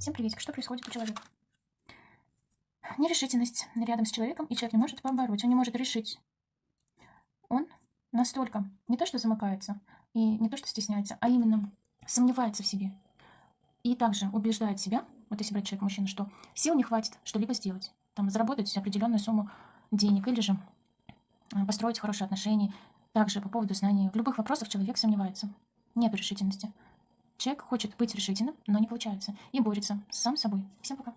Всем приветик. Что происходит у человека? Нерешительность рядом с человеком, и человек не может побороть, он не может решить. Он настолько не то что замыкается, и не то что стесняется, а именно сомневается в себе. И также убеждает себя, вот если брать человек мужчина, что сил не хватит что-либо сделать. Там заработать определенную сумму денег или же э, построить хорошие отношения. Также по поводу знаний. В любых вопросах человек сомневается. Нет решительности. Человек хочет быть решительным, но не получается. И борется сам с собой. Всем пока.